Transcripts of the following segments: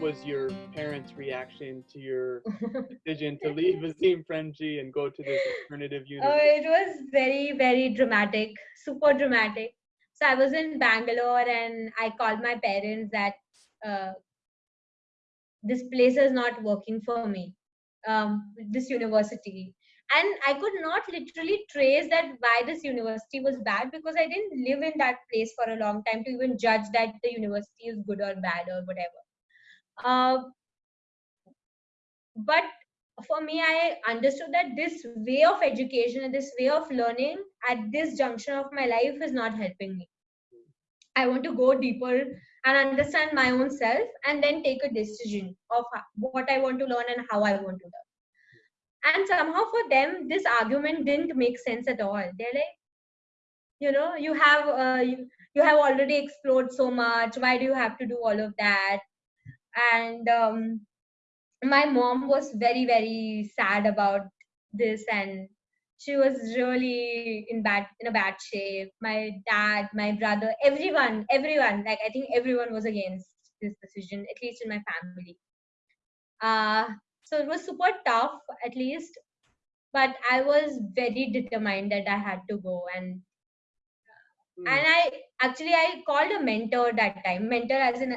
was your parents' reaction to your decision to leave Azim Premji and go to this alternative Uh, university? it was very, very dramatic, super dramatic. So I was in Bangalore and I called my parents that uh, this place is not working for me, um, this university. And I could not literally trace that why this university was bad because I didn't live in that place for a long time to even judge that the university is good or bad or whatever. Uh, but for me i understood that this way of education and this way of learning at this junction of my life is not helping me. I want to go deeper and understand my own self and then take a decision of what i want to learn and how i want to learn. And somehow for them this argument didn't make sense at all. They're like you know you have uh, you, you have already explored so much. Why do you have to do all of that and um, my mom was very very sad about this and she was really in bad in a bad shape my dad my brother everyone everyone like i think everyone was against this decision at least in my family uh so it was super tough at least but i was very determined that i had to go and Hmm. and i actually i called a mentor that time mentor as in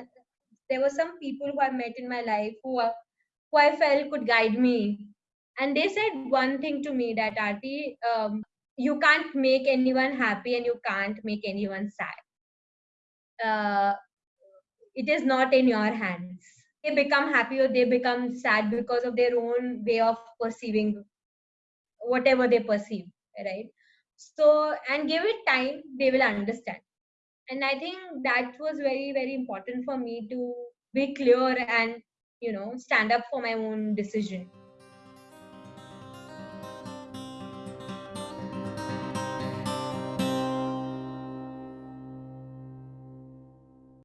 there were some people who i met in my life who are who I felt could guide me. And they said one thing to me that Aarti, um, you can't make anyone happy and you can't make anyone sad. Uh, it is not in your hands. They become happy or they become sad because of their own way of perceiving whatever they perceive, right? So, and give it time, they will understand. And I think that was very, very important for me to be clear and, you know, stand up for my own decision.